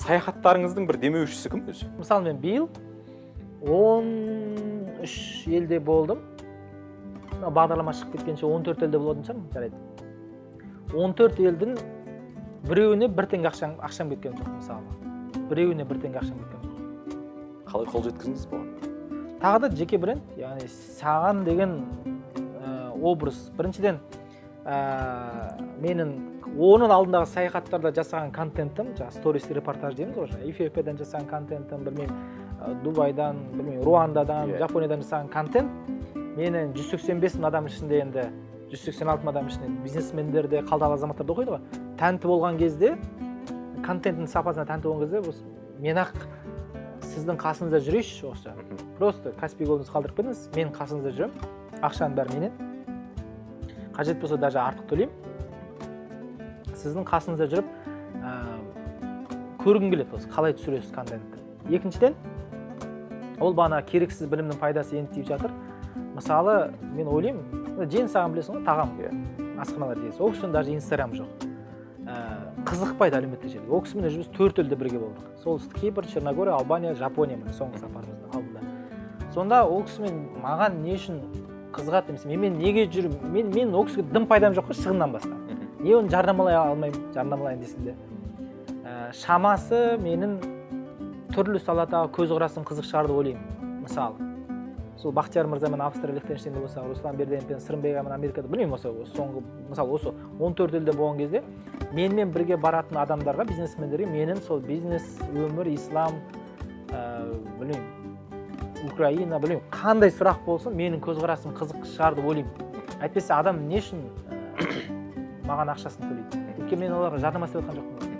саяхаттарыңыздың бір демеушісі кім өзі? Мысалы мен биыл он үш елде болдым. Мына бағдарлама шығып кеткенше он төрт елде болатын шығармын жарайды. Он төрт елдің біреуіне бір теңге ақшам, ақшам кеткен жоқ мысалы. Біреуіне бір теңге ақшам кеткен жоқ. Қалай қол жеткіздіңіз бұған? Тағы да жеке бренд яғни саған деген ә, образ. Біріншіден ә, менің оның алдындағы саяхаттарда жасаған контентім жаңағы сторис репортаж дейміз ғой жаңағы эфиопиядан жасаған контентім білмеймін ә, дубайдан білмеймін руандадан Иә. жапониядан жасаған контент. Менің 185 мың адам ішінде енді 186 мың адам ішінде бизнесмендер де қалталы азаматтар да оқиды ғой. Тәнті болған кезде контенттің сапасына тәнті болған кезде осы мен ақ сіздің қасыңызда жүрейінші осы. Просто каспи голдыңызды қалдырып кетіңіз мен қасыңызда жүремін ақшаның бәрі менен. Қажет болса даже артық төлеймін. Сіздің қасыңызда жүріп ә, көргім келеді осы қалай түсіресіз контентті. Екіншіден ол бағана керексіз білімнің пайдасы енді тиіп жатыр. Мысалы мен ойлаймын жен саған білесің ғой тағам Иә. асханалар дейсіз ол кісінің даже инстаграм жоқ. Ә, қызықпайды әлеуметтік желіге ол кісімен біз төрт елде бірге болдық. Солтүстік кипр черногория албания жапония міне соңғы сапарымыздың алдында. Сонда ол кісімен маған не үшін қызығады немесе менімен неге жүр мен мен ол кісіге дым пайдам жоқ қой шығыннан басқа не оны жарнамалай алмаймын жарнамалайын десем де. Ә, шамасы менің түрлі саладағы көзқарасым қызық шығар деп ойлаймын мысалы. Сол бақтияр мырзамен австрия лихтенштейнде болсақ руслан берденов пен сырымбек ағамен америкада білмеймін осы осы соңғы мысалы осы 14 елде болған кезде менімен бірге баратын адамдарға бизнесмендерге менің сол бизнес өмір ислам ә, білмеймін. Украина білмеймін қандай сұрақ болсын менің көзқарасым қызық шығар деп ойлаймын. Әйтпесе адам не үшін ә, маған ақшасын төлейді? Өйткені мен оларға жарнама істеп жатқан жоқпын.